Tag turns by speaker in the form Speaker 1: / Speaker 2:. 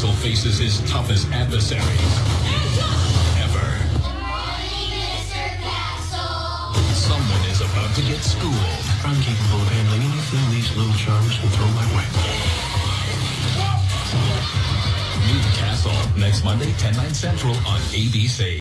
Speaker 1: Axel faces his toughest adversary ever. Someone is about to get schooled.
Speaker 2: I'm capable of handling anything these little charms can throw my way.
Speaker 1: Meet Castle next Monday, 10, 9 central on ABC.